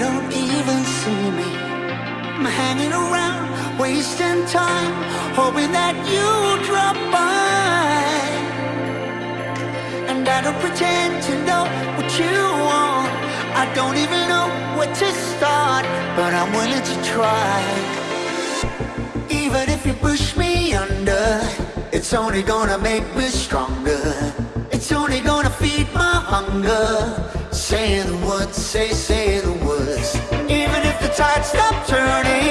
don't even see me. I'm hanging around, wasting time, hoping that you drop by. And I don't pretend to know what you want. I don't even know where to start, but I'm willing to try. Even if you push me under, it's only gonna make me stronger. It's only gonna feed my hunger say, say the words. Even if the tide stopped turning.